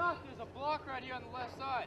There's a block right here on the left side.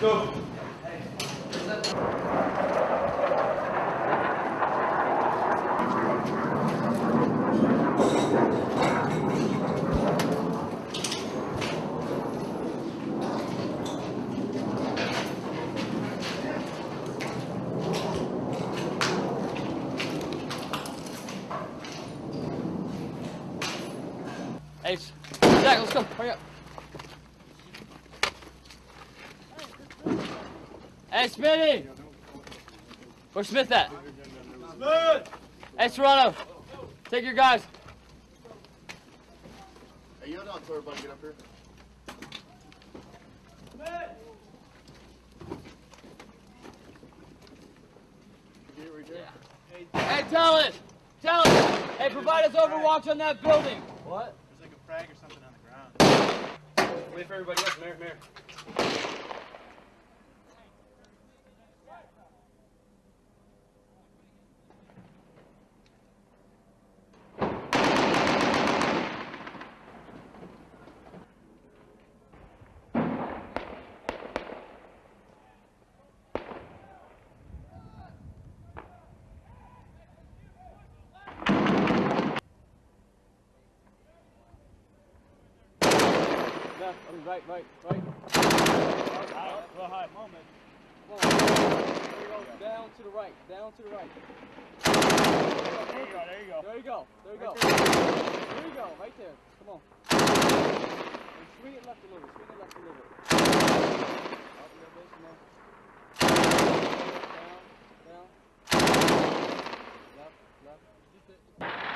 Go. Hey, Zach, let's go. Hurry up. Hey, Smitty! Where's Smith at? Smith! Hey, Serrano! Take your guys. Hey, you don't tell everybody to get up here. Get it right there. Hey, tell it! Tell it! Hey, provide us overwatch on that building. What? There's like a frag or something on the ground. Wait for everybody else. Mayor, Mayor. Left, mean, right, right, right. Well, hi, moment. Come on. There. Down to the right. Down to the right. There you go, there you go. There you go. There you go. There you go. Right there. Come on. And swing it left a little. Swing it left a little. On. Down. Down. Left. Left.